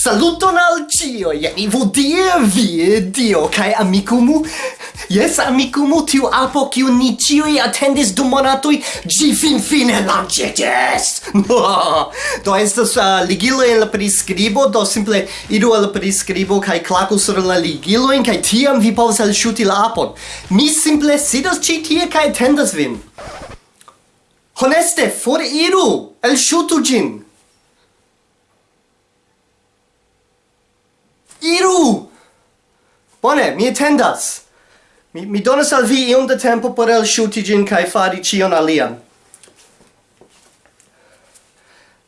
Saluton al cio, vivu die, vi, dio, cae amicumu, yes, amicumu, tiu apo kiu ni cioi attendis du monatui, gi fin fine lancetes! No! Do estas uh, ligilo en la prescribo, do simple iru al prescribo kai clacu sur la ligiloin, kai tiam vi povas alshuti la apon. Mi simple sidas ci tie kai attendas vin. Honeste, for iru! Alshutu gin! Iru! Bone, mi attendas. Mi, mi donas al vi iom da tempo por el shuti gin kai fari cion alian.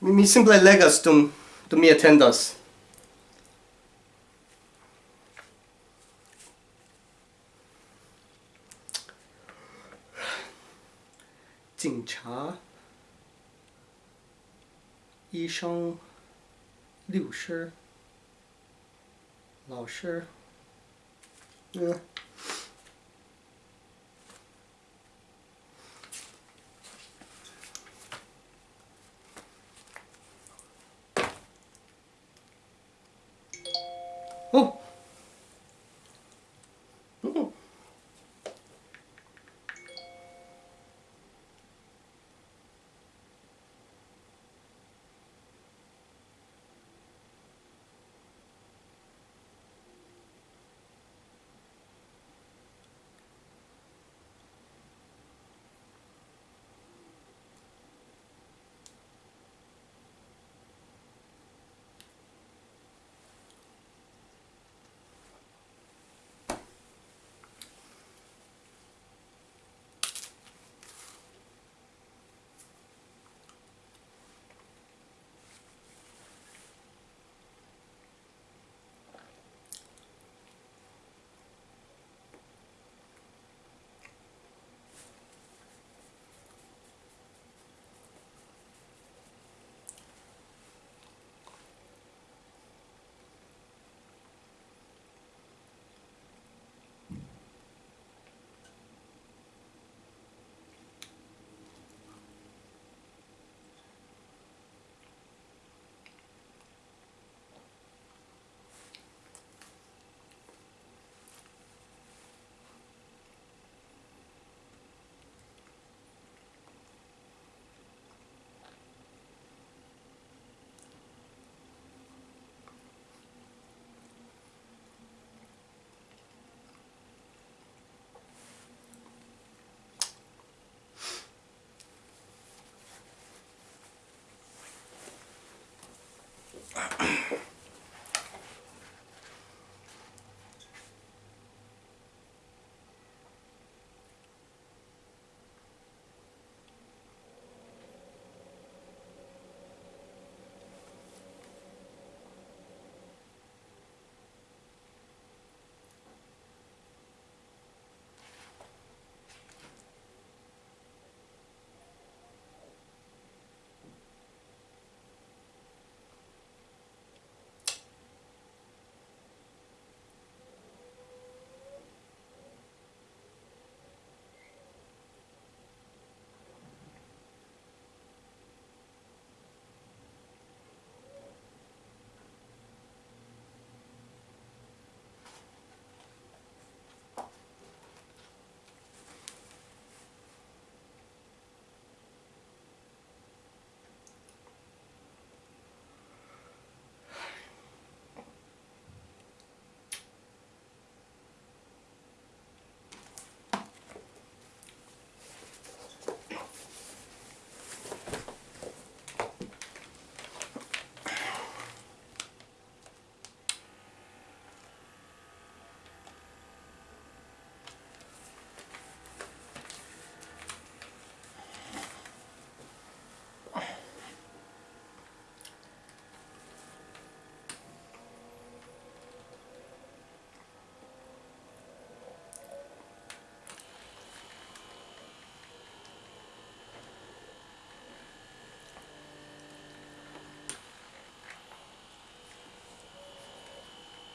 Mi, mi simple legas dum, dum mi attendas. Jing cha. 医生、律师。Not sure. Yeah.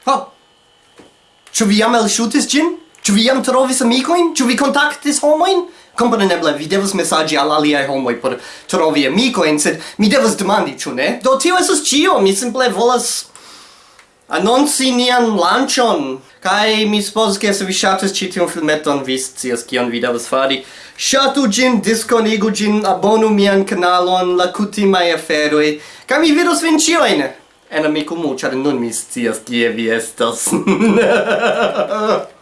Ha! Ĉu vi jam elŝutis ĝin? Ĉu vi jam trovis amikojn? Ĉu vi kontaktis homojn? Kompreneble, vi devas mesaĝi al aliaj homoj por trovi amikojn, sed mi devas demandi, ĉu ne? Do tio estas ĉio, mi simple volas anonci nian lanĉon. Kaj mi supozas ke se vi ŝatis ĉi tiun filmeton, vi scias kion vi devas fari. Ŝatu ĝin, diskonigu ĝin, abonu mian kanalon, la kutimaj aferoj, kaj mi vidos vin ĉiujn! en amico mu, char nun mi scias kie vi estas.